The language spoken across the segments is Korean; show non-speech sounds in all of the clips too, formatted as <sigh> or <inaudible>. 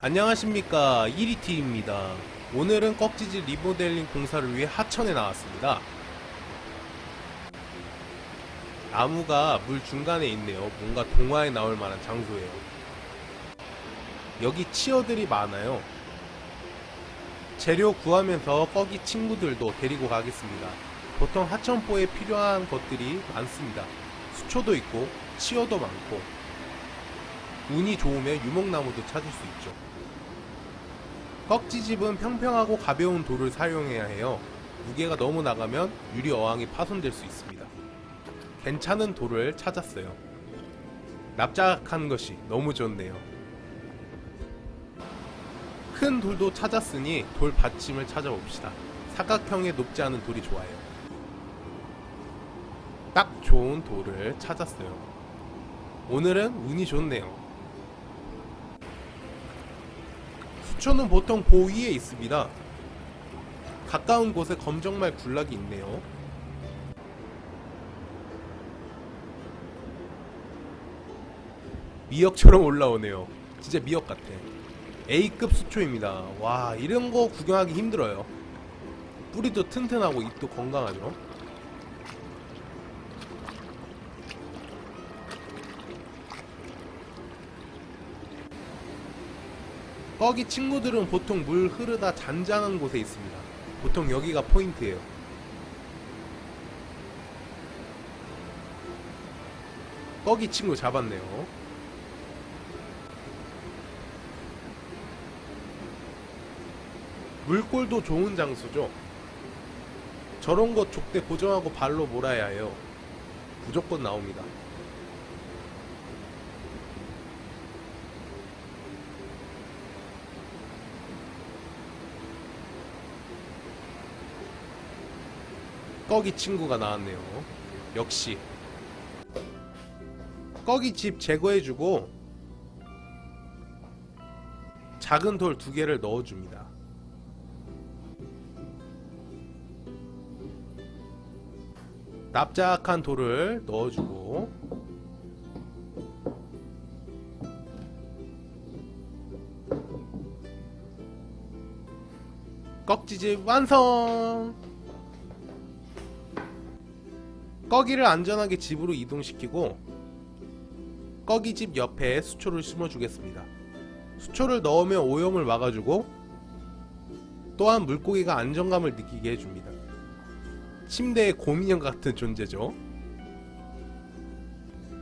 안녕하십니까. 1위T입니다. 오늘은 꺽지지 리모델링 공사를 위해 하천에 나왔습니다. 나무가 물 중간에 있네요. 뭔가 동화에 나올 만한 장소예요. 여기 치어들이 많아요. 재료 구하면서 꺽이 친구들도 데리고 가겠습니다. 보통 하천포에 필요한 것들이 많습니다. 수초도 있고 치어도 많고 운이 좋으면 유목나무도 찾을 수 있죠 꺽지집은 평평하고 가벼운 돌을 사용해야 해요. 무게가 너무 나가면 유리 어항이 파손될 수 있습니다. 괜찮은 돌을 찾았어요. 납작한 것이 너무 좋네요. 큰 돌도 찾았으니 돌 받침을 찾아봅시다. 사각형에 높지 않은 돌이 좋아요. 딱 좋은 돌을 찾았어요. 오늘은 운이 좋네요. 수초는 보통 보 위에 있습니다. 가까운 곳에 검정말 군락이 있네요. 미역처럼 올라오네요. 진짜 미역 같아. A급 수초입니다. 와 이런 거 구경하기 힘들어요. 뿌리도 튼튼하고 잎도 건강하죠. 꺽이 친구들은 보통 물 흐르다 잔잔한 곳에 있습니다. 보통 여기가 포인트예요. 꺽이 친구 잡았네요. 물골도 좋은 장소죠. 저런 거 족대 고정하고 발로 몰아야 해요. 무조건 나옵니다. 꺽이 친구가 나왔네요. 역시 꺽이 집 제거해주고 작은 돌 두 개를 넣어줍니다. 납작한 돌을 넣어주고 꺽지집 완성! 꺼기를 안전하게 집으로 이동시키고 꺼기 집 옆에 수초를 심어주겠습니다. 수초를 넣으면 오염을 막아주고 또한 물고기가 안정감을 느끼게 해줍니다. 침대의 곰인형 같은 존재죠.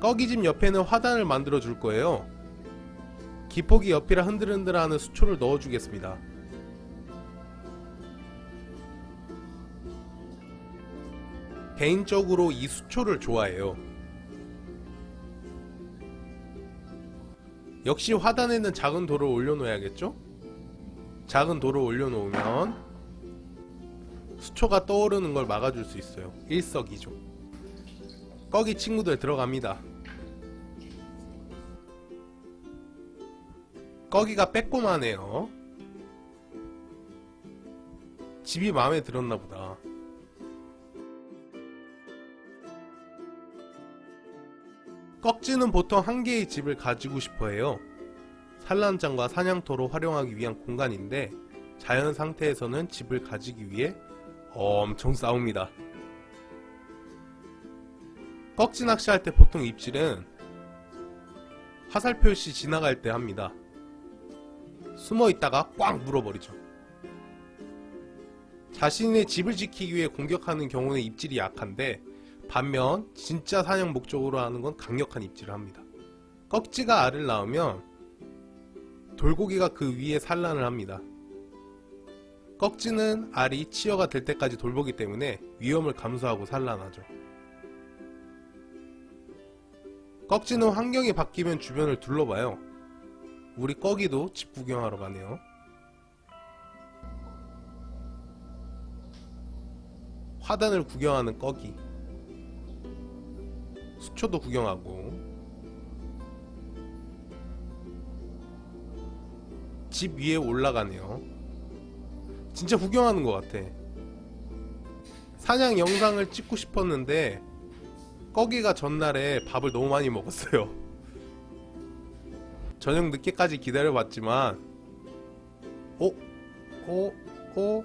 꺼기 집 옆에는 화단을 만들어 줄 거예요. 기포기 옆이라 흔들흔들하는 수초를 넣어주겠습니다. 개인적으로 이 수초를 좋아해요. 역시 화단에는 작은 돌을 올려놓아야겠죠? 작은 돌을 올려놓으면 수초가 떠오르는 걸 막아줄 수 있어요. 일석이조. 꺼기 친구들 들어갑니다. 꺼기가 빼꼼하네요. 집이 마음에 들었나 보다. 꺽지는 보통 한 개의 집을 가지고 싶어 해요. 산란장과 사냥터로 활용하기 위한 공간인데 자연 상태에서는 집을 가지기 위해 엄청 싸웁니다. 꺽지 낚시할 때 보통 입질은 화살 표 시 지나갈 때 합니다. 숨어 있다가 꽉 물어버리죠. 자신의 집을 지키기 위해 공격하는 경우는 입질이 약한데 반면 진짜 사냥 목적으로 하는 건 강력한 입질을 합니다. 꺽지가 알을 낳으면 돌고기가 그 위에 산란을 합니다. 꺽지는 알이 치어가 될 때까지 돌보기 때문에 위험을 감수하고 산란하죠. 꺽지는 환경이 바뀌면 주변을 둘러봐요. 우리 꺽이도 집 구경하러 가네요. 화단을 구경하는 꺽이 수초도 구경하고. 집 위에 올라가네요. 진짜 구경하는 것 같아. 사냥 영상을 찍고 싶었는데 꺼기가 전날에 밥을 너무 많이 먹었어요. <laughs> 저녁 늦게까지 기다려봤지만 오, 오, 오,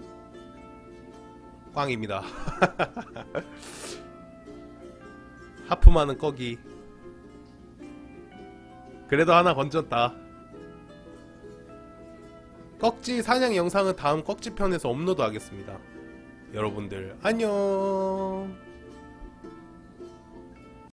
꽝입니다. <laughs> 많은 꺼기. 그래도 하나 건졌다. 꺽지 사냥 영상은 다음 꺽지 편에서 업로드 하겠습니다. 여러분들 안녕.